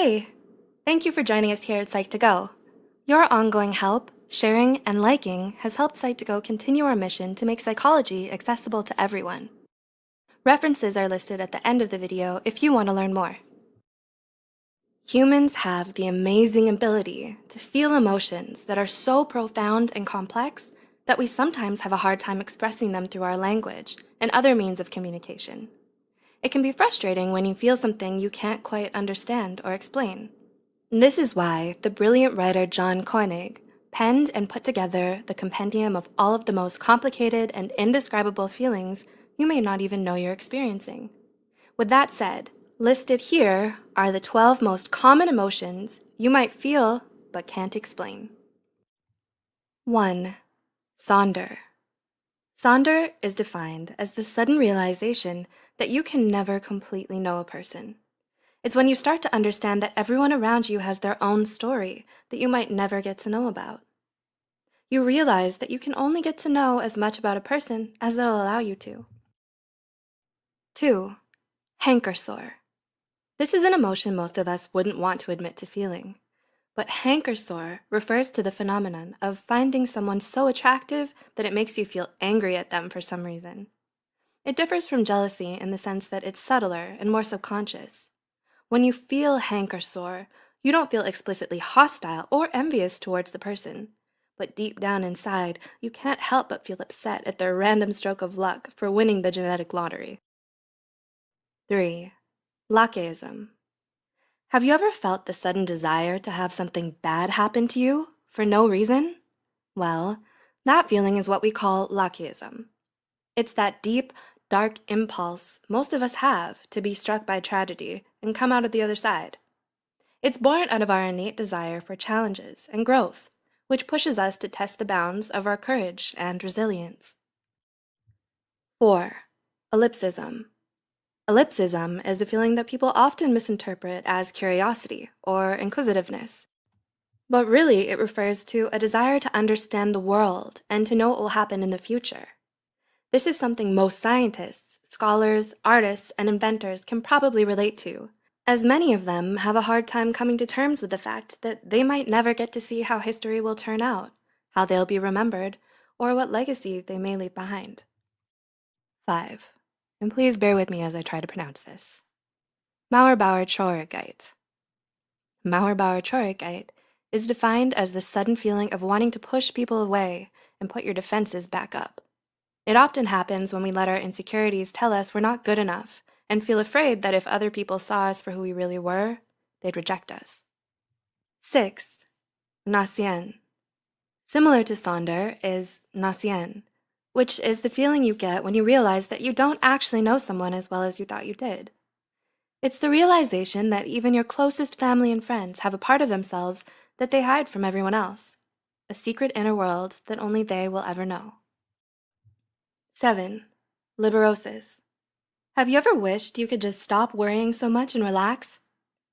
Hey, thank you for joining us here at Psych2Go. Your ongoing help, sharing, and liking has helped Psych2Go continue our mission to make psychology accessible to everyone. References are listed at the end of the video if you want to learn more. Humans have the amazing ability to feel emotions that are so profound and complex that we sometimes have a hard time expressing them through our language and other means of communication. It can be frustrating when you feel something you can't quite understand or explain. This is why the brilliant writer John Koenig penned and put together the compendium of all of the most complicated and indescribable feelings you may not even know you're experiencing. With that said, listed here are the 12 most common emotions you might feel but can't explain. 1. Sonder. Sonder is defined as the sudden realization that you can never completely know a person. It's when you start to understand that everyone around you has their own story that you might never get to know about. You realize that you can only get to know as much about a person as they'll allow you to. 2. Hanker sore. This is an emotion most of us wouldn't want to admit to feeling. But hanker sore refers to the phenomenon of finding someone so attractive that it makes you feel angry at them for some reason. It differs from jealousy in the sense that it's subtler and more subconscious. When you feel hanker sore, you don't feel explicitly hostile or envious towards the person, but deep down inside, you can't help but feel upset at their random stroke of luck for winning the genetic lottery. 3. Lachesism. Have you ever felt the sudden desire to have something bad happen to you for no reason? Well, that feeling is what we call Lachesism. It's that deep, dark impulse most of us have to be struck by tragedy and come out of the other side. It's born out of our innate desire for challenges and growth, which pushes us to test the bounds of our courage and resilience. 4. Ellipsism. Ellipsism is a feeling that people often misinterpret as curiosity or inquisitiveness. But really, it refers to a desire to understand the world and to know what will happen in the future. This is something most scientists, scholars, artists, and inventors can probably relate to, as many of them have a hard time coming to terms with the fact that they might never get to see how history will turn out, how they'll be remembered, or what legacy they may leave behind. 5 and please bear with me as I try to pronounce this. Mauerbauer Traurigkeit. Mauerbauer Traurigkeit is defined as the sudden feeling of wanting to push people away and put your defenses back up. It often happens when we let our insecurities tell us we're not good enough and feel afraid that if other people saw us for who we really were, they'd reject us. 6. Nacien. Similar to Sonder is Nacien, which is the feeling you get when you realize that you don't actually know someone as well as you thought you did. It's the realization that even your closest family and friends have a part of themselves that they hide from everyone else, a secret inner world that only they will ever know. 7. Liberosis. Have you ever wished you could just stop worrying so much and relax?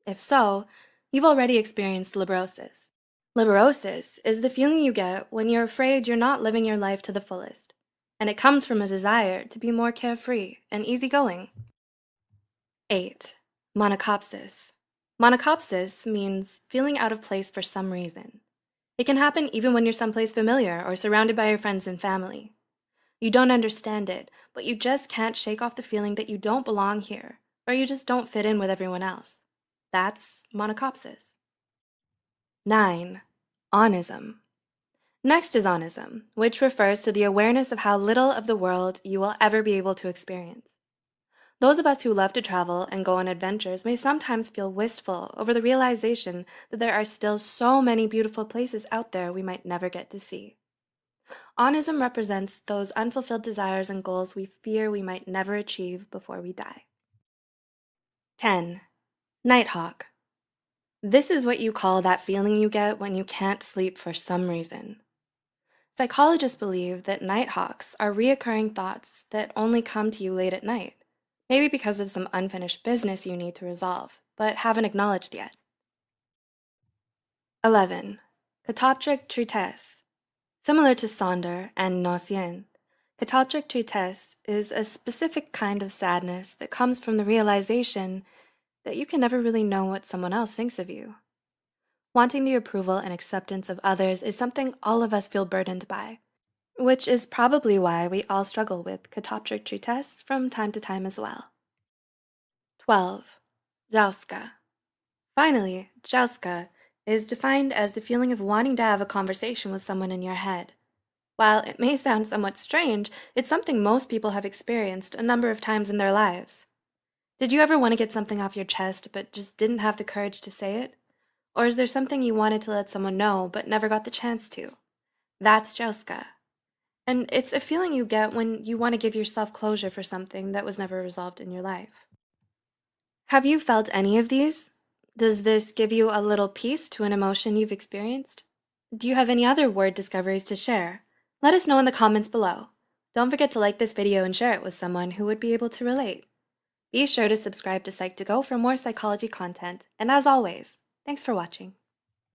If so, you've already experienced liberosis. Liberosis is the feeling you get when you're afraid you're not living your life to the fullest and it comes from a desire to be more carefree and easygoing. 8. Monachopsis. Monachopsis means feeling out of place for some reason. It can happen even when you're someplace familiar or surrounded by your friends and family. You don't understand it, but you just can't shake off the feeling that you don't belong here, or you just don't fit in with everyone else. That's monachopsis. 9. Onism. Next is onism, which refers to the awareness of how little of the world you will ever be able to experience. Those of us who love to travel and go on adventures may sometimes feel wistful over the realization that there are still so many beautiful places out there we might never get to see. Onism represents those unfulfilled desires and goals we fear we might never achieve before we die. 10. Nighthawk. This is what you call that feeling you get when you can't sleep for some reason. Psychologists believe that nighthawks are reoccurring thoughts that only come to you late at night, maybe because of some unfinished business you need to resolve, but haven't acknowledged yet. 11. Catoptric tristesse. Similar to Sonder and Nacien, catoptric tristesse is a specific kind of sadness that comes from the realization that you can never really know what someone else thinks of you. Wanting the approval and acceptance of others is something all of us feel burdened by, which is probably why we all struggle with catoptric tristesse from time to time as well. 12. Jauska. Finally, Is defined as the feeling of wanting to have a conversation with someone in your head. While it may sound somewhat strange, it's something most people have experienced a number of times in their lives. Did you ever want to get something off your chest but just didn't have the courage to say it? Or is there something you wanted to let someone know but never got the chance to? That's Jauska. And it's a feeling you get when you want to give yourself closure for something that was never resolved in your life. Have you felt any of these? Does this give you a little piece to an emotion you've experienced? Do you have any other word discoveries to share? Let us know in the comments below. Don't forget to like this video and share it with someone who would be able to relate. Be sure to subscribe to Psych2Go for more psychology content, and as always, thanks for watching.